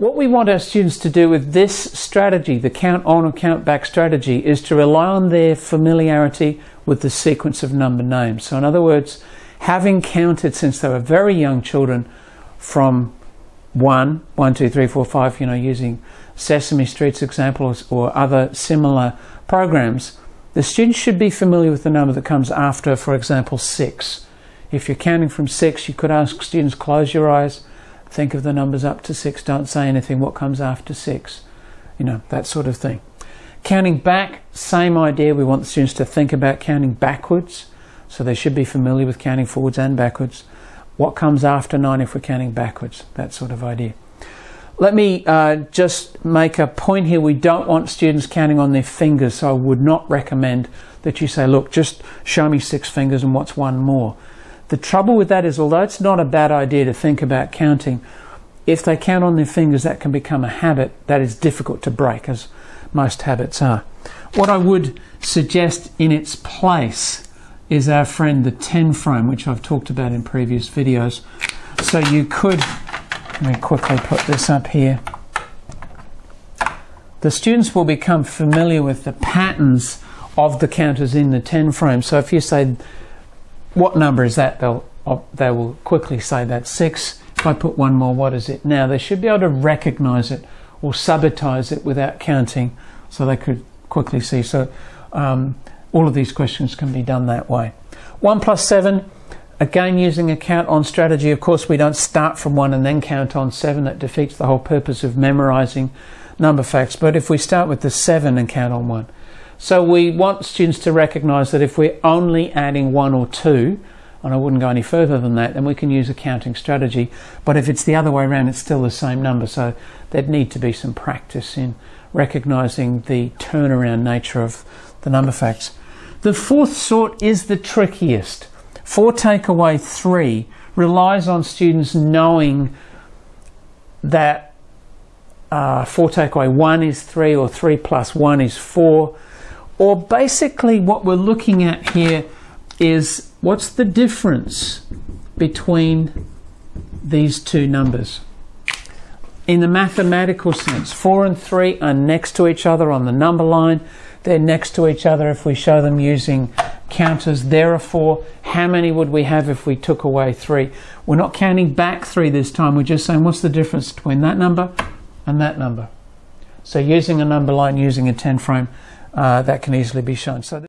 what we want our students to do with this strategy, the count on or count back strategy, is to rely on their familiarity with the sequence of number names. So in other words, having counted since they were very young children from one, one, two, three, four, five, you know, using Sesame Street's examples or other similar programs, the students should be familiar with the number that comes after, for example, six. If you're counting from six, you could ask students, close your eyes, think of the numbers up to six, don't say anything, what comes after six, you know, that sort of thing. Counting back, same idea, we want the students to think about counting backwards, so they should be familiar with counting forwards and backwards. What comes after nine if we're counting backwards, that sort of idea. Let me uh, just make a point here. We don't want students counting on their fingers, so I would not recommend that you say, look, just show me six fingers and what's one more. The trouble with that is, although it's not a bad idea to think about counting, if they count on their fingers, that can become a habit that is difficult to break, as most habits are. What I would suggest in its place is our friend the 10 frame, which I've talked about in previous videos. So you could let me quickly put this up here. The students will become familiar with the patterns of the counters in the 10 frame. So if you say, what number is that? They'll, uh, they will quickly say that's 6. If I put one more, what is it now? They should be able to recognize it or subitize it without counting so they could quickly see. So um, all of these questions can be done that way. 1 plus 7 Again, using a count on strategy, of course, we don't start from one and then count on seven. That defeats the whole purpose of memorizing number facts. But if we start with the seven and count on one. So we want students to recognize that if we're only adding one or two, and I wouldn't go any further than that, then we can use a counting strategy. But if it's the other way around, it's still the same number. So there'd need to be some practice in recognizing the turnaround nature of the number facts. The fourth sort is the trickiest. Four takeaway three relies on students knowing that uh, four takeaway one is three or three plus one is four. Or basically what we're looking at here is what's the difference between these two numbers. In the mathematical sense, 4 and 3 are next to each other on the number line. They're next to each other if we show them using counters. Therefore, how many would we have if we took away 3? We're not counting back 3 this time. We're just saying what's the difference between that number and that number. So using a number line, using a 10 frame, uh, that can easily be shown. So